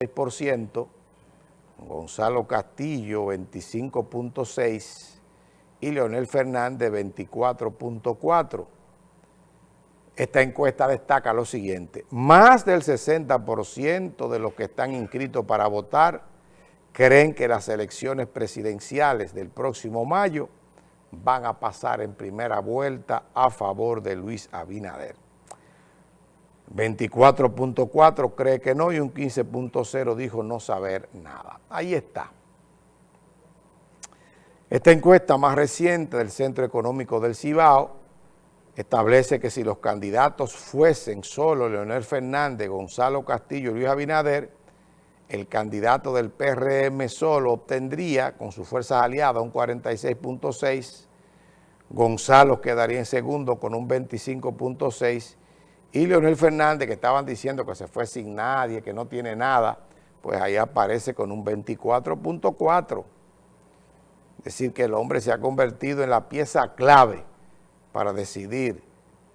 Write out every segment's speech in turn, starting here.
6%, Gonzalo Castillo 25.6% y Leonel Fernández 24.4%. Esta encuesta destaca lo siguiente, más del 60% de los que están inscritos para votar creen que las elecciones presidenciales del próximo mayo van a pasar en primera vuelta a favor de Luis Abinader. 24.4 cree que no y un 15.0 dijo no saber nada. Ahí está. Esta encuesta más reciente del Centro Económico del Cibao establece que si los candidatos fuesen solo Leonel Fernández, Gonzalo Castillo y Luis Abinader, el candidato del PRM solo obtendría, con sus fuerzas aliadas, un 46.6, Gonzalo quedaría en segundo con un 25.6 y Leonel Fernández, que estaban diciendo que se fue sin nadie, que no tiene nada, pues ahí aparece con un 24.4. Es decir, que el hombre se ha convertido en la pieza clave para decidir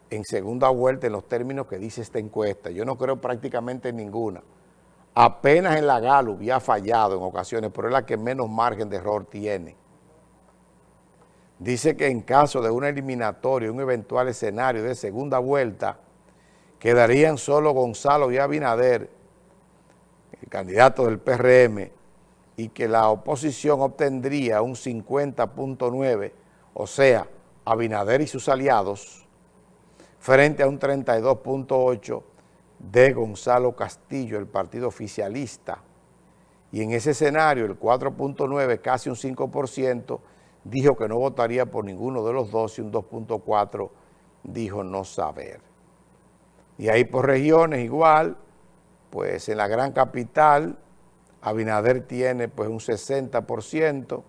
en segunda vuelta en los términos que dice esta encuesta. Yo no creo prácticamente en ninguna. Apenas en la Gallup ya ha fallado en ocasiones, pero es la que menos margen de error tiene. Dice que en caso de una eliminatoria, un eventual escenario de segunda vuelta, quedarían solo Gonzalo y Abinader, el candidato del PRM, y que la oposición obtendría un 50.9, o sea, Abinader y sus aliados, frente a un 32.8 de Gonzalo Castillo, el partido oficialista. Y en ese escenario, el 4.9, casi un 5%, dijo que no votaría por ninguno de los dos y un 2.4 dijo no saber. Y ahí por regiones igual, pues en la gran capital, Abinader tiene pues un 60%,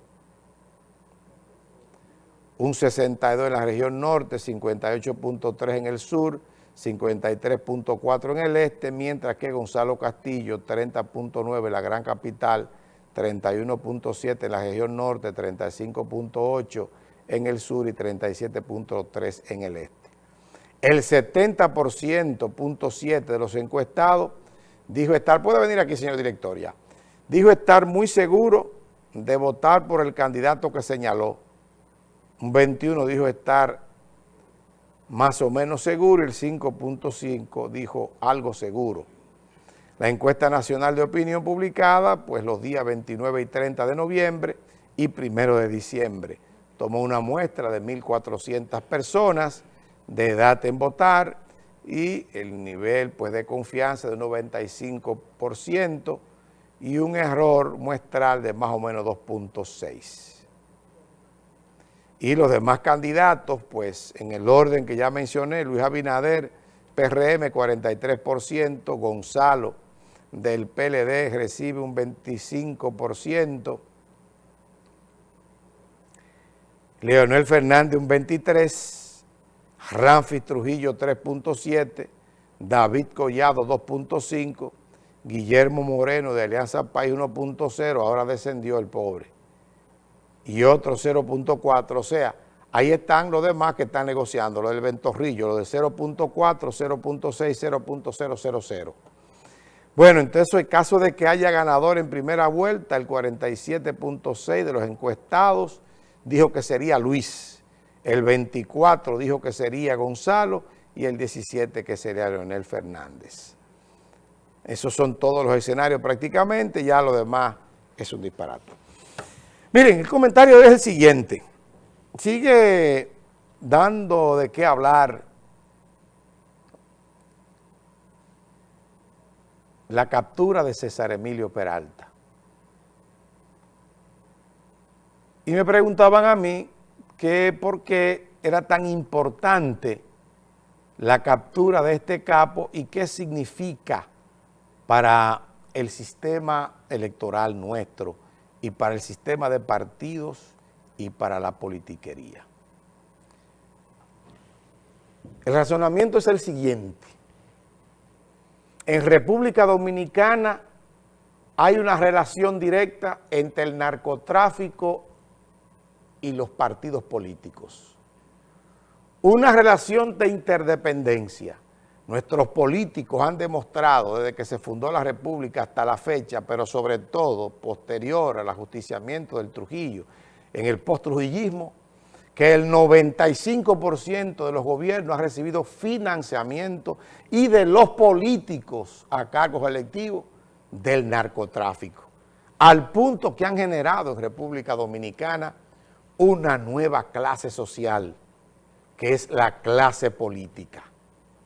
un 62% en la región norte, 58.3% en el sur, 53.4% en el este, mientras que Gonzalo Castillo, 30.9% en la gran capital, 31.7% en la región norte, 35.8% en el sur y 37.3% en el este. El 70.7 de los encuestados dijo estar, puede venir aquí señor director dijo estar muy seguro de votar por el candidato que señaló. Un 21 dijo estar más o menos seguro y el 5.5 dijo algo seguro. La encuesta nacional de opinión publicada, pues los días 29 y 30 de noviembre y 1 de diciembre, tomó una muestra de 1.400 personas de edad en votar y el nivel pues, de confianza de un 95% y un error muestral de más o menos 2.6. Y los demás candidatos, pues en el orden que ya mencioné, Luis Abinader, PRM 43%, Gonzalo del PLD recibe un 25%, Leonel Fernández un 23%, Ramfis Trujillo 3.7, David Collado 2.5, Guillermo Moreno de Alianza País 1.0, ahora descendió el pobre, y otro 0.4, o sea, ahí están los demás que están negociando, lo del Ventorrillo, lo de 0.4, 0.6, 0.000. Bueno, entonces en caso de que haya ganador en primera vuelta, el 47.6 de los encuestados dijo que sería Luis el 24 dijo que sería Gonzalo y el 17 que sería Leonel Fernández. Esos son todos los escenarios prácticamente, ya lo demás es un disparate. Miren, el comentario es el siguiente. Sigue dando de qué hablar la captura de César Emilio Peralta. Y me preguntaban a mí que por qué era tan importante la captura de este capo y qué significa para el sistema electoral nuestro y para el sistema de partidos y para la politiquería. El razonamiento es el siguiente. En República Dominicana hay una relación directa entre el narcotráfico y los partidos políticos. Una relación de interdependencia. Nuestros políticos han demostrado desde que se fundó la República hasta la fecha, pero sobre todo posterior al ajusticiamiento del Trujillo, en el post-trujillismo, que el 95% de los gobiernos ha recibido financiamiento y de los políticos a cargos electivos del narcotráfico, al punto que han generado en República Dominicana una nueva clase social, que es la clase política